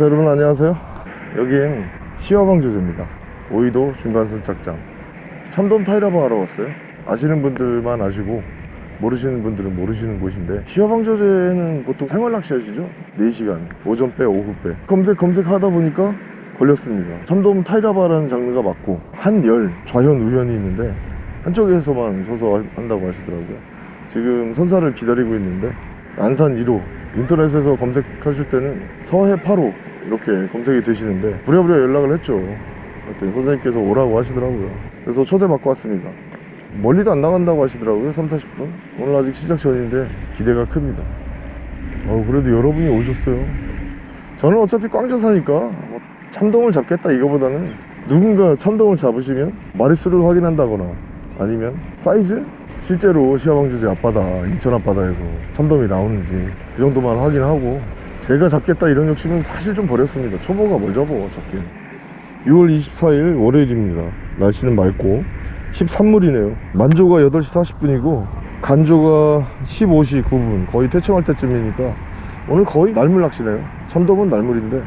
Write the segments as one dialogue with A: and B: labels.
A: 자 여러분 안녕하세요. 여긴 시화방 조제입니다. 오이도 중간선착장. 참돔 타이라방 하러 왔어요. 아시는 분들만 아시고 모르시는 분들은 모르시는 곳인데 시화방 조제는 보통 생활낚시 하시죠? 4시간 오전 빼 오후 빼 검색 검색하다 보니까 걸렸습니다. 참돔 타이라바라는 장르가 맞고 한 열 좌현 우현이 있는데 한쪽에서만 서서 한다고 하시더라고요. 지금 선사를 기다리고 있는데 안산 1호. 인터넷에서 검색하실 때는 서해 8호 이렇게 검색이 되시는데 부랴부랴 연락을 했죠. 그때 선생님께서 오라고 하시더라고요. 그래서 초대받고 왔습니다. 멀리도 안 나간다고 하시더라고요 3, 40분? 오늘 아직 시작 전인데 기대가 큽니다. 어, 그래도 여러분이 오셨어요. 저는 어차피 꽝져 사니까 뭐 참돔을 잡겠다 이거보다는 누군가 참돔을 잡으시면 마리수를 확인한다거나 아니면 사이즈? 실제로 시야방조제 앞바다 인천 앞바다에서 참돔이 나오는지 그 정도만 확인하고 제가 잡겠다 이런 욕심은 사실 좀 버렸습니다. 초보가 뭘 잡어 잡긴 6월 24일 월요일입니다. 날씨는 맑고 13물이네요. 만조가 8시 40분이고 간조가 15시 9분. 거의 퇴청할 때쯤이니까 오늘 거의 날물 낚시네요. 참돔은 날물인데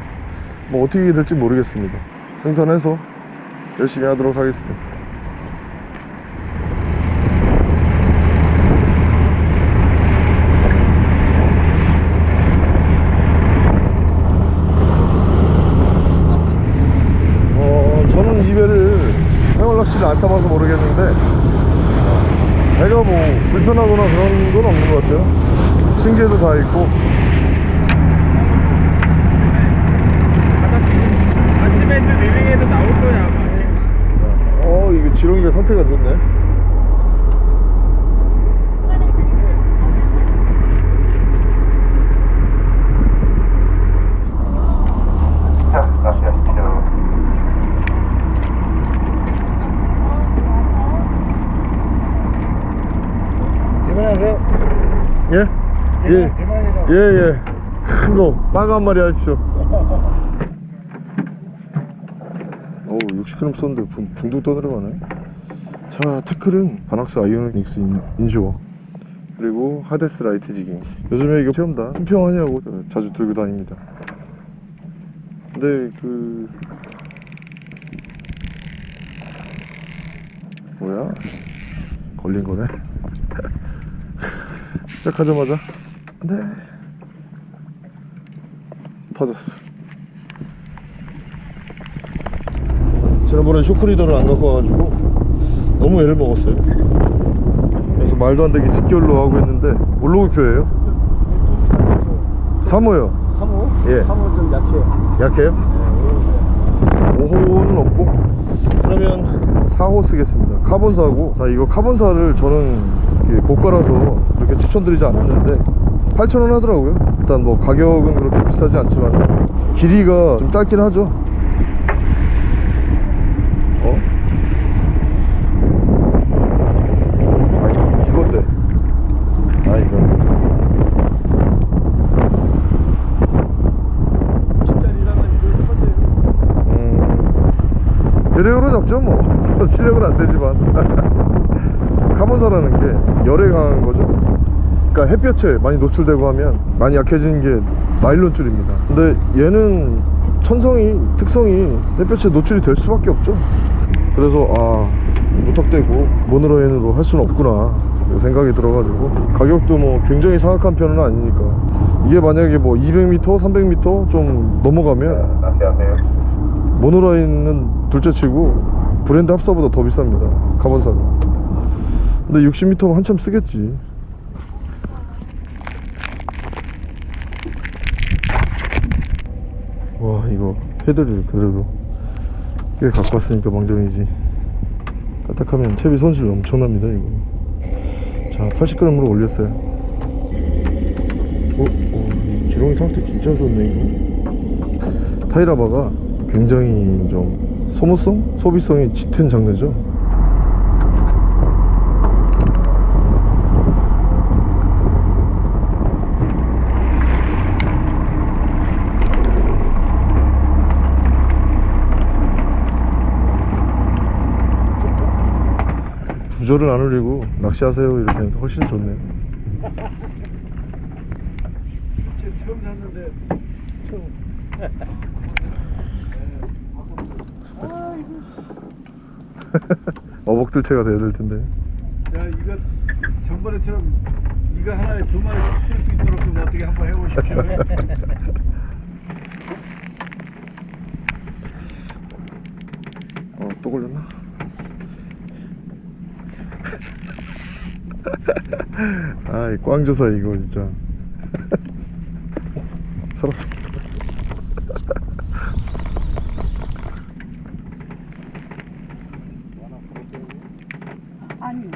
A: 뭐 어떻게 될지 모르겠습니다. 생선해서 열심히 하도록 하겠습니다 어, 저는 이 배를 생활낚시를 안 타봐서 모르겠는데 배가 뭐 불편하거나 그런 건 없는 것 같아요 층계도 다 있고
B: 아침에 그 리빙에도 나올 거야 아마.
A: 어 이게 지렁이가 상태가 안 좋네
C: 자, 낚시하십시오.
A: 대만하세요 예? 예. 예, 예. 큰 거, 빠가 한 마리 하십시오. 어우, 60g 썼는데 붕, 붕 떠들어가네. 자, 태클은 바낙스 아이오닉스 in- inshore. 그리고 하데스 light jigging. 요즘에 이거 체험다. 품평하냐고 자주 들고 다닙니다. 근데 그, 뭐야? 걸린 거네. 시작하자마자. 네. 터졌어. 지난번에 쇼크리더를 안 갖고 와가지고 너무 애를 먹었어요. 그래서 말도 안 되게 직결로 하고 했는데 올로그표예요? 3호요.
B: 3호?
A: 예.
B: 3호 좀 약해요.
A: 약해요? 5호는 없고. 그러면 4호 쓰겠습니다. 카본사고. 자 이거 카본사를 저는 고가라서 그렇게 추천드리지 않았는데 8,000원 하더라고요. 일단 뭐 가격은 그렇게 비싸지 않지만 길이가 좀 짧긴 하죠. 어? 아 이- 이건데. 아 이건 음, 대량으로 잡죠 뭐. 실력은 안 되지만 카본사라는 게 열에 강한 거죠? 그러니까 햇볕에 많이 노출되고 하면 많이 약해지는 게 나일론줄입니다. 근데 얘는 천성이 특성이 햇볕에 노출이 될 수밖에 없죠. 그래서 아 무턱대고 모노라인으로 할 수는 없구나. 생각이 들어가지고. 가격도 뭐 굉장히 사악한 편은 아니니까. 이게 만약에 뭐 200m 300m 좀 넘어가면. 모노라인은 둘째치고 브랜드 합사보다 더 비쌉니다. 카본사가 근데 60m면 한참 쓰겠지 와 이거 헤드를 그래도 꽤 갖고 왔으니까 망정이지 까딱하면 채비 손실 엄청납니다 이거 자 80g으로 올렸어요 어? 어, 이 지렁이 상태 진짜 좋네 이거 타이라바가 굉장히 좀 소모성? 소비성이 짙은 장르죠 부조를 안 올리고 낚시하세요 이렇게 하니까 훨씬 좋네요
B: 처음 샀는데 처음
A: 어복들채가 돼야 될 텐데.
B: 야 이거 전번에처럼 이거 하나에 두 마리씩 뜰수 있도록 좀 어떻게 한번 해보십시오.
A: 어, 또 걸렸나? 아, 이 꽝조사 이거 진짜. 살았어, 살았어.
D: 아니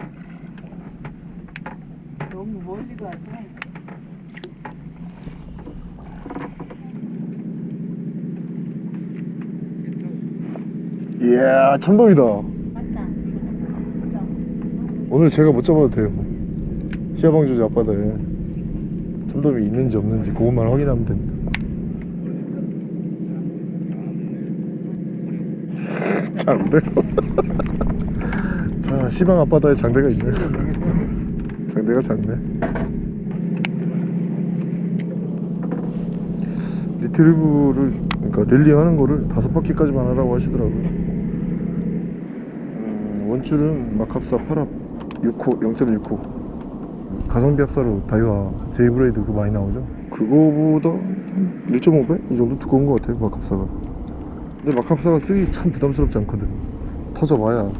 D: 너무 멀리 가서
A: 이야, 참돔이다.
D: 맞다
A: 오늘 제가 못 잡아도 돼요. 시야방조제 앞바다에 참돔이 있는지 없는지 그것만 확인하면 됩니다. 장대. 자, 시방 앞바다에 장대가 있네. 장대가 작네. 리트리브를 그러니까 릴링하는 거를 다섯 바퀴까지만 하라고 하시더라고요. 음, 원줄은 마캅사 8합 6호 0.6호. 가성비 합사로 다이와 제이브레이드 그거 많이 나오죠? 그거보다 1.5배? 이 정도 두꺼운 것 같아요 마캅사가. 근데 마캅사가 쓰기 참 부담스럽지 않거든. 터져봐야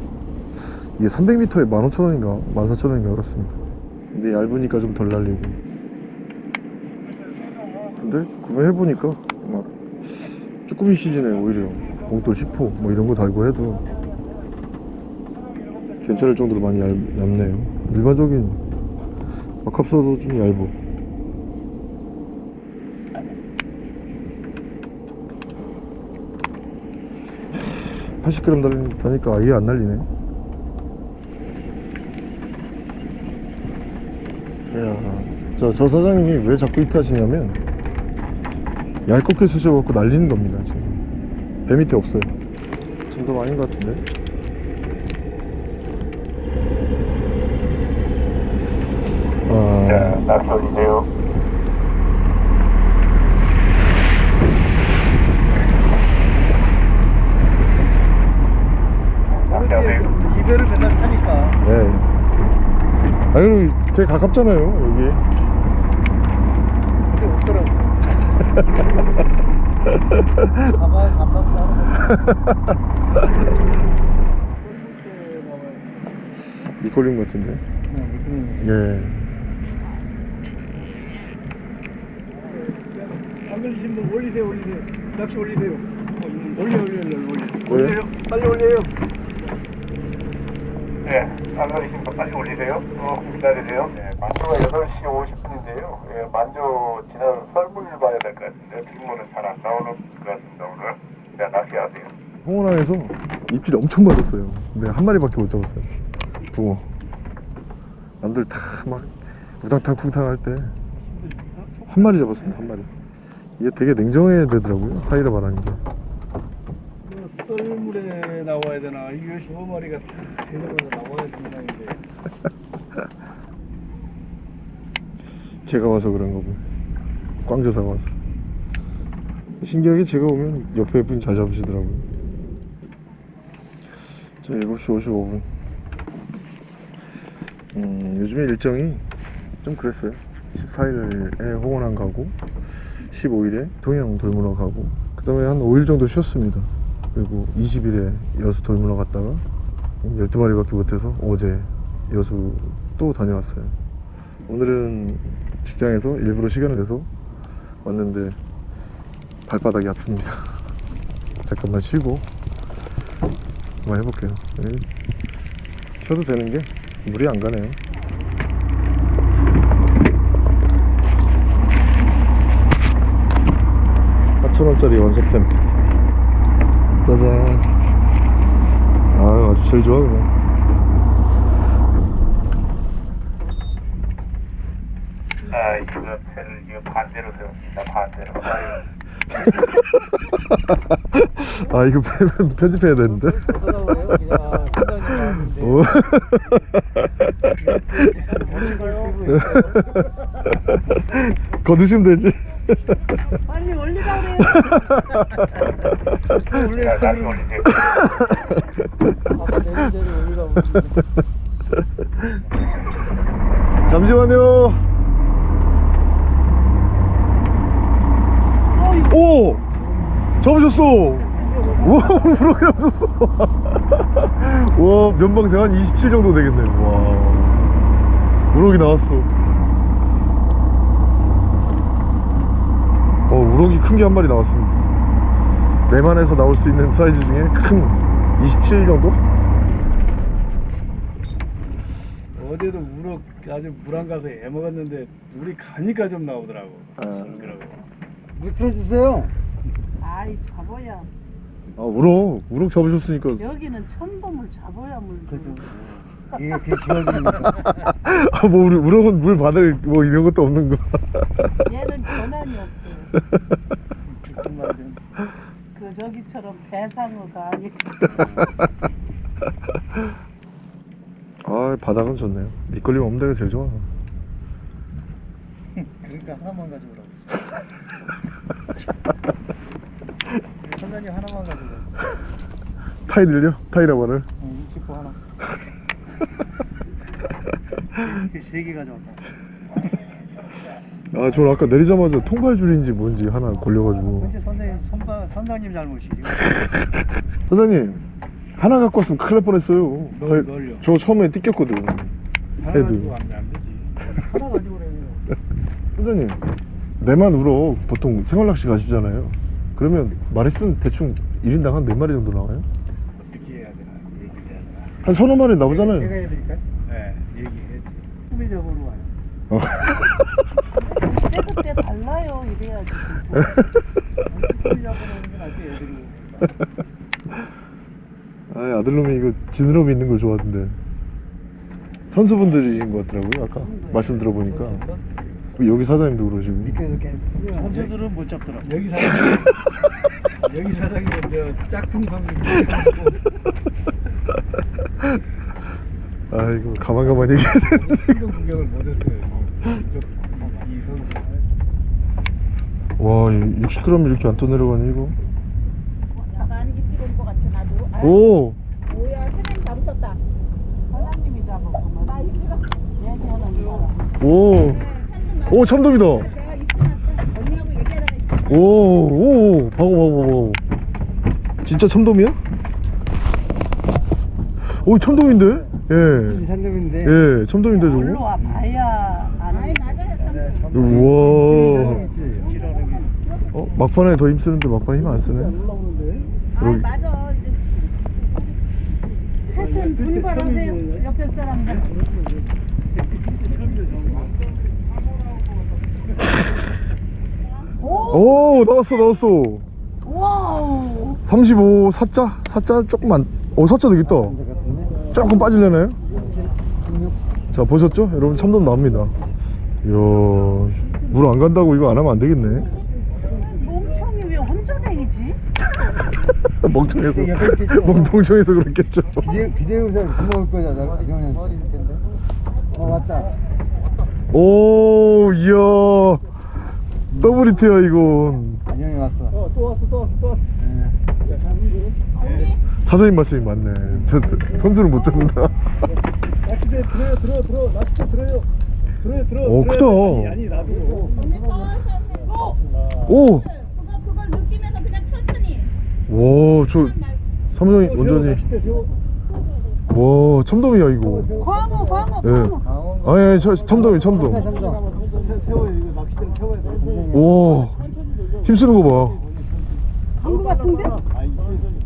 A: 이게 300m에 15,000원인가 14,000원인가 그렇습니다. 근데 얇으니까 좀 덜 날리고. 근데 구매해보니까 막 쭈꾸미 시즌에 오히려 봉돌 10호 뭐 이런 거 달고 해도 괜찮을 정도로 많이 얇, 얇네요. 일반적인 마캅서도 좀 얇고 80g 달리, 다니까 아예 안 날리네. 이야 저, 저 사장님이 왜 자꾸 히트 하시냐면 얇게 쓰셔갖고 날리는 겁니다 지금. 배 밑에 없어요. 정도 아닌 것 같은데 아,
C: 자, 낚시 올리세요. 낚시하세요.
B: 이별을 맨날 타니까
A: 네. 아, 그리고 되게 가깝잖아요, 여기.
B: 근데 없더라고. 가만 잠깐만
A: 미콜린 같은데. 예.
B: 안 걸리신 분 올리세요 올리세요 낚시 올리세요 올려 올려 올려 올려
A: 올려요?
B: 올려요 빨리 올려요
C: 네, 안 걸리신 분 빨리 올리세요. 조금 기다리세요. 네, 만조가 8시 50분인데요. 예, 만조 지나서 설문을 봐야 될 것 같은데, 뒷문은 잘 안 나오는 것 같습니다, 오늘. 자, 낚시하세요.
A: 홍원항에서 입질 엄청 맞았어요. 근데 한 마리밖에 못 잡았어요. 붕어. 남들 다 막 우당탕 쿵탕 할 때 한 마리 잡았습니다. 한 마리. 이게 되게 냉정해야 되더라고요. 타이러 바라는 게.
B: 나와야 되나 이거 15마리가 대놓고 나와야 된다는데
A: 제가 와서 그런 거고. 꽝조사가 와서. 신기하게 제가 오면 옆에 분이 잘 잡으시더라고요. 자, 7시 55분. 음, 요즘에 일정이 좀 그랬어요. 14일에 홍원항 가고, 15일에 동양 돌문어 가고, 그 다음에 한 5일 정도 쉬었습니다. 그리고 20일에 여수 돌문어 갔다가 12마리밖에 못해서 어제 여수 또 다녀왔어요. 오늘은 직장에서 일부러 시간을 내서 왔는데 발바닥이 아픕니다. 잠깐만 쉬고 한번 해볼게요. 네. 쉬어도 되는 게 물이 안 가네요. 사천원짜리 원석템 짜잔 아유 아주 제일 좋아 그냥
C: 아, 이거 배를 이거 반대로 세웠습니다, 반대로. 아
A: 이거 편- 편집해야 되는데 오. 거두시면 되지
D: 빨리 올리라고 그래요.
B: 여기가
A: 잠시만요. 오! 잡으셨어! 우와, 우럭이 잡으셨어! 와, 면방생 한 27 정도 되겠네. 와. 우럭이 나왔어. 어, 우럭이 큰 게 한 마리 나왔습니다. 내만에서 나올 수 있는 사이즈 중에 큰 27 정도?
B: 어제도 우럭 아주 물안 가서 애 먹었는데 물이 가니까 좀 나오더라고.
A: 아.
B: 그러고. 물 틀어주세요.
D: 아이 잡아야.
A: 아, 우럭. 우럭 잡으셨으니까.
D: 여기는 천범을 잡아야 물.
B: 그죠.
D: 줘.
B: 이게 그게 기억이니까.
A: 아, 뭐, 우리, 우럭은 물 받을 뭐 이런 것도 없는 거.
D: 얘는 권한이 없어.
B: 정말 좀
D: 그 저기처럼 배상어가 아니고.
A: 아, 바닥은 좋네요. 밑걸림 없는 데가 제일 좋아.
B: 그러니까 하나만 가져오라고. 선장님 하나만 가져오라고.
A: 타일을요? 타일러버를?
B: 어, 60호 하나. 이렇게 세개 가져왔다.
A: 아, 저는 아까 내리자마자 통발줄인지 뭔지 하나 걸려가지고.
B: 현재 선생님 선바, 선장님 잘못이지.
A: 선장님, 하나 갖고 왔으면 큰일 날 뻔했어요.
B: 뭘,
A: 타일-
B: 뭘요?
A: 저 처음에 띠꼈거든.
B: 하나. 가지고 가면 안 되지. 하나 가지고 그래요.
A: 선장님, 내만 우럭 보통 생활낚시 가시잖아요. 그러면 마리수는 대충 1인당 한 몇 마리 정도 나와요?
B: 어떻게 해야 되나 얘기를 해야 되나.
A: 한 서너 마리
B: 제가
A: 나오잖아요.
B: 해드릴까요? 네, 얘기해. 후미적으로 와요.
A: 어.
D: 그때 그때 달라요 이래야지.
B: 후미적으로 오는 건 아직 애들이.
A: 아, 아들놈이 이거 지느러미 있는 걸 좋아하던데. 선수분들이신 것 같더라고요, 아까. 말씀 들어보니까. 여기 사장님도 그러시고.
B: 선수들은 못 잡더라. 여기 사장 여기 사장이 저 짝퉁
A: 아이고, 가만 가만 얘기해야 돼.
B: 상경 구경을 못했어요.
A: 와, 60g 이렇게 안 떠내려가니, 이거?
E: 나가는 게 필요한 것 같아 나도. 아,
A: 오!
E: 뭐야 사장님 잡으셨다.
D: 사장님이 잡았구만.
E: 나 이거
D: 얘기하는 사람.
A: 오! 오, 참돔이다!
E: 있어.
A: 오, 오, 봐봐, 봐봐, 봐봐. 진짜 참돔이야? 오, 참돔인데? 예.
B: 산점인데.
A: 예, 참돔인데, 저거?
D: 올라와 봐야 아는.
E: 맞아요.
A: 우와. 어, 막판에 더 힘쓰는데 막판에 힘 안 쓰네.
E: 아
A: 여기.
E: 맞아. 이제
D: 하여튼 분발하세요. 옆에 사람들. 오!
A: 오, 나왔어, 나왔어.
D: 와우!
A: 35, 사자? 사자 조금 안, 어, 사자 되겠다. 조금 빠질려나요? 자, 보셨죠? 여러분, 참돔 나옵니다. 이야, 물 안 간다고 이거 안 하면 안 되겠네.
D: 멍청이 왜 혼자 다니지?
A: 멍청해서. 멍- 멍청해서 그렇겠죠.
B: 비대 비대우사 구멍을 거잖아. 어 왔다.
A: 오, 이야. 더블 히트야, 이건.
B: 안녕히 왔어. 어 또 왔어 또 왔어 또 왔어.
A: 사장님 말씀이 맞네. 저, 저, 선수는 못 잡는다.
B: 낚시대 들어요 들어 들어 낚시대 들어요. 들어요 들어.
A: 오, 크다.
B: 아니, 아니 나도.
A: 오!
E: 그거 그걸 느끼면서 그냥.
A: 와, 저, 사무장님
B: 세워,
A: 완전히.
B: 세워.
A: 와, 참돔이야, 이거.
D: 광어, 광어,
A: 예.
D: 광어.
A: 아, 예,
B: 세워야 돼.
A: 와, 힘쓰는 거 봐.
D: 광어 같은데?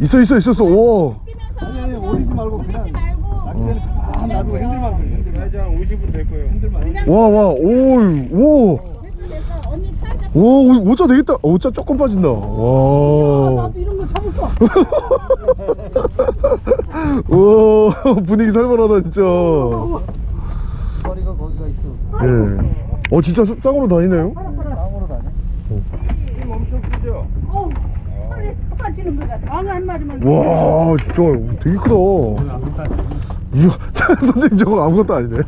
A: 있어, 있어, 있었어. 와.
B: 아니 아니 오리지 말고 그냥. 낚싯대를 아 놔두고 핸들만 돼. 핸들만. 이제 한 50분 될 거예요. 핸들만.
A: 와, 와, 오, 오.
E: 됐어 됐어. 언니 살짝.
A: 와, 오, 오자 되겠다. 어, 오자 조금 빠진다. 와.
D: 나도 이런 거 잡을까?
A: 와, 분위기 살벌하다, 진짜.
B: 머리가 거기가 있어.
A: 예. 어, 진짜 쌍으로 다니네요?
B: 땅으로 다녀.
D: 어우, 빨리 빠지는 거야. 광어 한 마리만.
A: 와, 진짜 되게 크다. 이야, 선생님 저거 아무것도 아니네.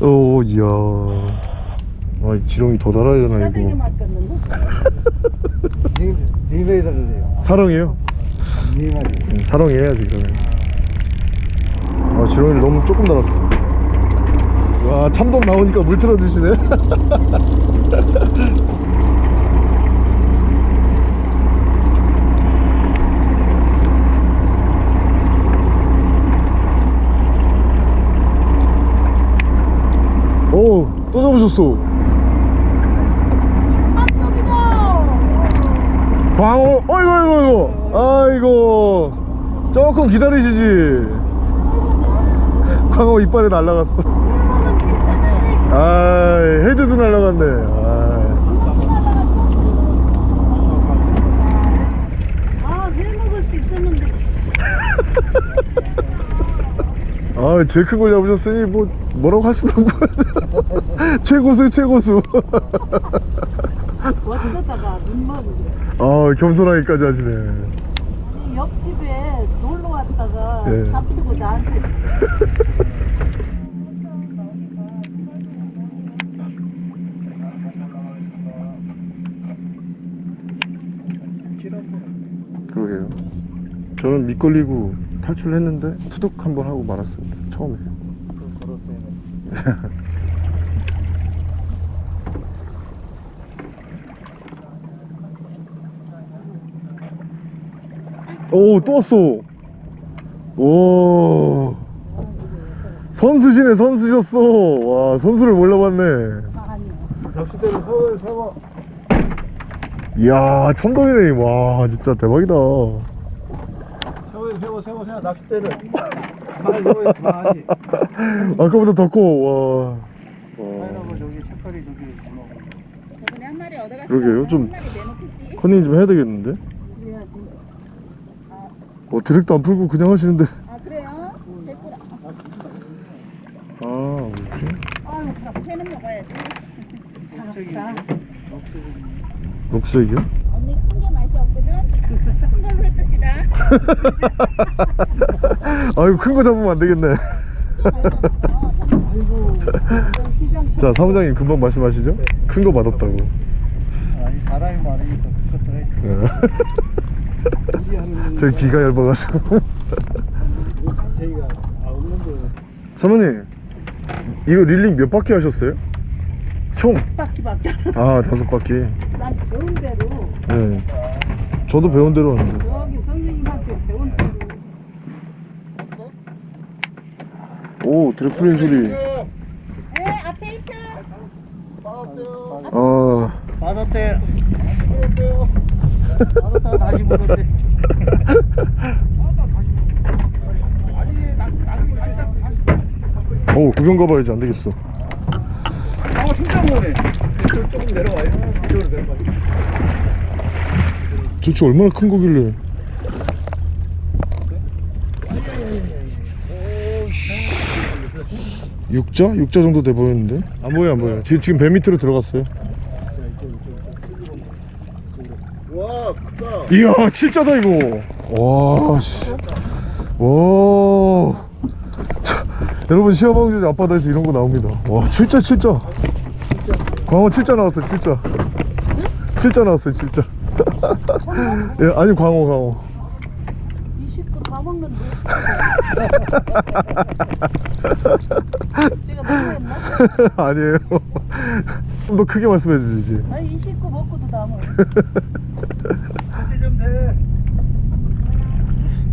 A: 어, 이야. 아, 지렁이 더 달아야 되나, 이거.
B: 달래요.
A: 사랑해요. 응, 사랑해야지 그러면. 아 지렁이를 너무 조금 달았어. 와 참돔 나오니까 물 틀어주시네. 오, 또 잡으셨어. 어이구. 아이고. 조금 기다리시지. 광어 이빨에 날라갔어. 아 헤드도 날라갔네. 아이.
D: 아, 회 먹을 수 있었는데.
A: 아, 제일 큰 걸 잡으셨으니 뭐 뭐라고 하시던 거예요. 최고수, 최고수. 아, 겸손하게까지 하시네.
D: 아니, 옆집에 놀러 왔다가
A: 예.
D: 잡히고 나한테
A: 그러게요. 저는 밑걸리고 탈출했는데 투둑 한번 하고 말았습니다. 처음에. 오, 또 왔어. 오. 선수시네, 선수셨어. 와, 선수를 몰라봤네.
D: 아니요.
B: 낚싯대를 세워 세워.
A: 이야, 참돔이네. 와, 진짜 대박이다.
B: 세워 세워 세워 세워 낚싯대를. 많이 세워 많이.
A: 아까보다 더 커. 와. 와.
B: 하이라고 저기 색깔이 저기 뭐.
A: 그러게요, 좀-. 컨닝 좀 해야 되겠는데? 어, 드랙도 안 풀고 그냥 하시는데.
E: 아 그래요? 됐구나.
A: 아, 이렇게?
E: 아유, 밥 회는 먹어야지.
A: 녹색이요?
E: 언니 큰 게 맛이 없거든. 큰 걸로 했읍시다.
A: 아유, 큰 거 잡으면 안 되겠네. 자, 사무장님 금방 말씀하시죠? 큰거 받았다고.
B: 아니 사람이 많으니까 그것도 해.
A: 예. 제 귀가 얇아가지고.
B: 아.
A: 사모님, 이거 릴링 몇 바퀴 하셨어요? 총?
D: 바퀴밖에
A: 아, 다섯 바퀴.
D: 난 배운 대로
A: 네. 저도 배운 대로 하는데.
D: 여기 선생님한테 배운 대로
A: 오, 드래프링 소리.
E: 네, 앞에 있어.
A: 아,
B: 받았대. 물었대요. 받았다가 다시 물었대.
A: 오, 구경 가봐야지. 안 되겠어.
B: 아 진짜. 이쪽 조금 내려와요. 이쪽으로 내려와요.
A: 도대체 얼마나 큰 거길래. 육자? 육자 정도 돼 보이는데? 안 보여, 안 보여. 지금 배 밑으로 들어갔어요.
B: 와 크다.
A: 이야, 진짜다, 이거. 와, 씨. 와. 자, 여러분, 시어방주 앞바다에서 이런 거 나옵니다. 와, 진짜, 진짜. 광어 진짜 나왔어, 진짜. 진짜 나왔어요, 진짜. 예, 아니, 광어, 광어.
D: 20분 다 먹는데 제가 너무했나?
A: 아니에요. 좀 더 크게 말씀해 주시지.
D: 아니 20분 먹고도 남아요
B: 이제 좀 돼.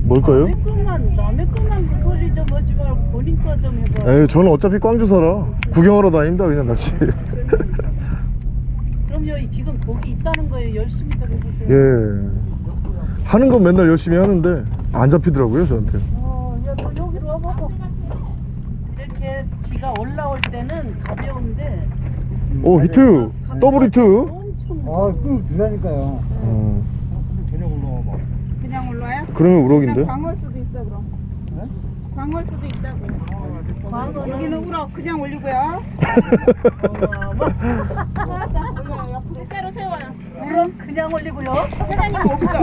A: 뭘까요?
D: 남의 것만 남의 것만 그 소리 좀 하지 말고 본인 거 좀 해봐
A: 에이, 저는 어차피 꽝주 살아. 구경하러 다닙니다, 그냥 낚시.
D: 그럼 여기 지금 고기 있다는 거에 열심히 더 해보세요
A: 예. 하는 건 맨날 열심히 하는데, 안 잡히더라고요, 저한테.
D: 어, 야, 너 여기로 와봐봐. 이렇게 지가 올라올 때는 가벼운데.
A: 오, 히트! 더블 히트!
D: 엄청.
B: 아끄 주라니까요.
A: 어,
B: 올라와 봐.
A: 그러면 우럭인데?
E: 광어일 수도 있어 그럼.
B: 네?
E: 광어일 수도 있다고.
D: 광어는
E: 여기는 우럭 그냥 올리고요. 살짝 올려요. 옆으로 때로 세워요.
D: 그럼 그냥 올리고요.
E: 사장님 없어.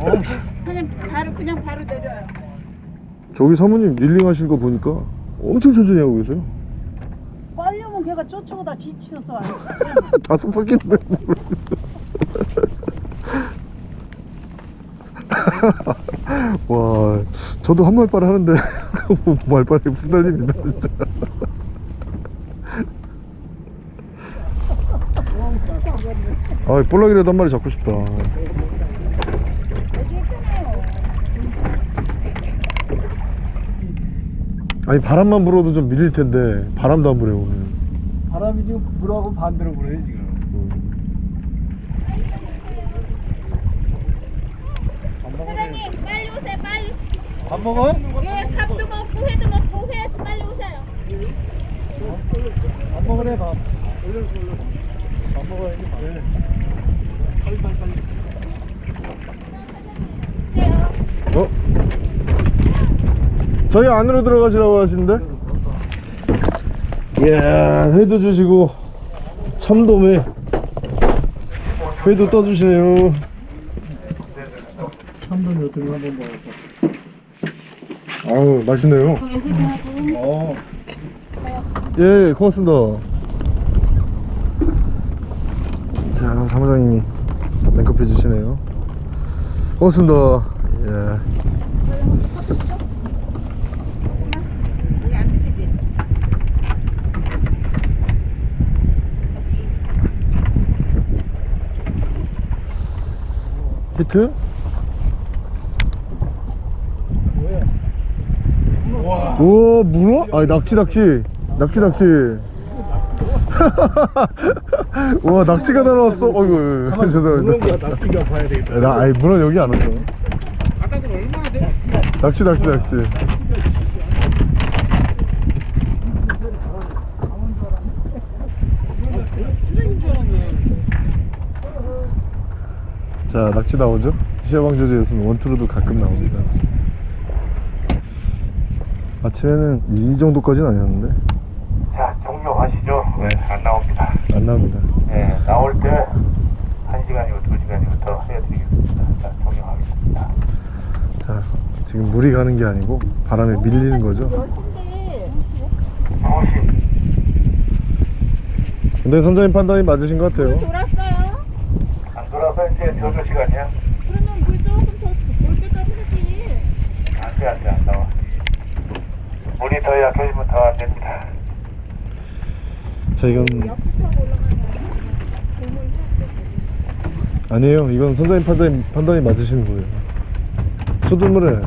B: 어우,
E: 사장님 바로 그냥 바로 내려요.
A: 저기 사모님 릴링 하신 거 보니까 엄청 천천히 하고 계세요.
D: 빨려면 그럼 걔가 쫓아오다 지쳐서 안
A: 다섯 바퀴인데 와 저도 한 말빨 하는데 말빨이 후달립니다 진짜. 아 볼락이라도 한 마리 잡고 싶다. 아니 바람만 불어도 좀 밀릴 텐데 바람도 안 불어요 오늘.
B: 바람이 지금 불하고 반대로 불어요 지금.
E: 사장님 빨리 오세요 빨리
B: 밥 먹어요?
E: 예 밥도 먹고 회도 먹고 회 빨리 오세요
B: 밥 먹으래 밥. 밥 먹어야지 밥. 빨리 빨리 빨리.
A: 어? 저희 안으로 들어가시라고 하시는데? 이야, 회도 주시고, 참돔에 회도 떠주시네요.
B: 참돔 어떤 거 한번 먹어봐.
A: 아우, 맛있네요.
B: 어.
A: 예, 고맙습니다. 자, 사무장님이 냉커피 주시네요. 고맙습니다. 예. 히트?
B: 와.
A: 오, 문어? 아니, 낙지, 낙지. 낙지, 낙지. 와, 낙지가 다 나왔어. 어이구, 죄송합니다.
B: 낙지가 봐야 되겠다.
A: 나, 아니, 문어 여기 안 왔어. 낙지, 낙지, 낙지. 자, 낙지 나오죠? 시야방조제에서는 원투로도 가끔 나옵니다. 아침에는 이 정도까지는 아니었는데,
C: 자, 종료하시죠. 네, 안 나옵니다.
A: 안 나옵니다.
C: 네, 나올 때 1시간이고 2시간이고 더 해드리겠습니다. 자, 종료하겠습니다.
A: 자, 지금 물이 가는 게 아니고 바람에 밀리는 거죠. 근데 선장님 판단이 맞으신 것 같아요.
E: 돌았어요?
C: 안 돌아서 이제 저녁 시간이야?
E: 그러면 물 조금 더올 때까지 하지
C: 안 돼, 안 돼, 안 나와. 물이 더 약해지면 더 안 됩니다.
A: 자, 이건 아니에요. 이건 선장님 판단이, 판단이 맞으시는 거예요. 초드물에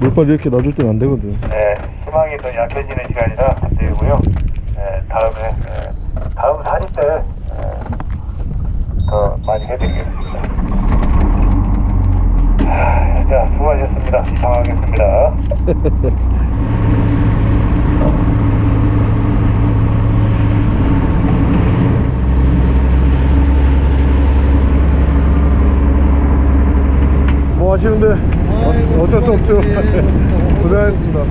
A: 물발 이렇게 놔둘 땐 안 되거든.
C: 네, 희망이 더 약해지는 시간이라 안 되고요. 네, 다음에, 네, 다음 사진 때, 네, 더 많이 해드리겠습니다. 하, 자, 수고하셨습니다. 이상하겠습니다.
A: 뭐 하시는데 어, 어쩔 수 없죠. 고생하셨습니다.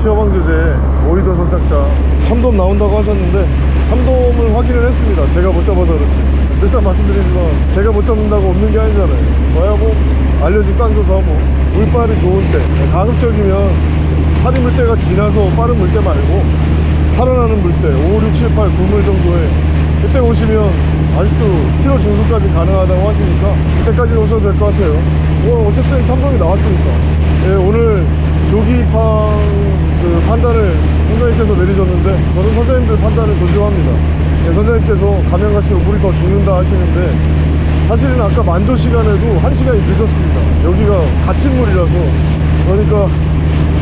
A: 시어방 주제 오이도 선착장 참돔 나온다고 하셨는데 참돔을 확인을 했습니다. 제가 못 잡아서 그렇지. 늘상 말씀드리지만 제가 못 잡는다고 없는 게 아니잖아요. 뭐야 뭐 알려진 깡조사 뭐 물빨이 좋은 때. 가급적이면 살이 물때가 지나서 빠른 물때 말고 살아나는 물때 5, 6, 7, 8, 9물 정도에 그때 오시면 아직도 7월 중순까지 가능하다고 하시니까 그때까지 오셔도 될 것 같아요. 뭐 어쨌든 참돔이 나왔으니까. 예, 오늘 조기입항 그 판단을 선장님께서 내리셨는데 저는 선장님들 판단을 존중합니다. 예, 선장님께서 가면 갈수록 물이 더 죽는다 하시는데 사실은 아까 만조 시간에도 1시간이 늦었습니다 여기가 갇힌 물이라서 그러니까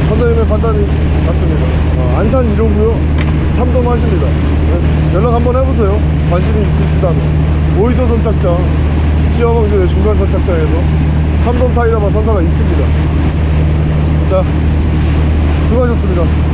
A: 선장님의 판단이 맞습니다. 어, 안산 1호고요. 참돔하십니다. 네, 연락 한번 해보세요. 관심이 있으시다면. 오이도 선착장, 시어방조의 중간 선착장에서 참돔 타이라바 선사가 있습니다. 자, 수고하셨습니다.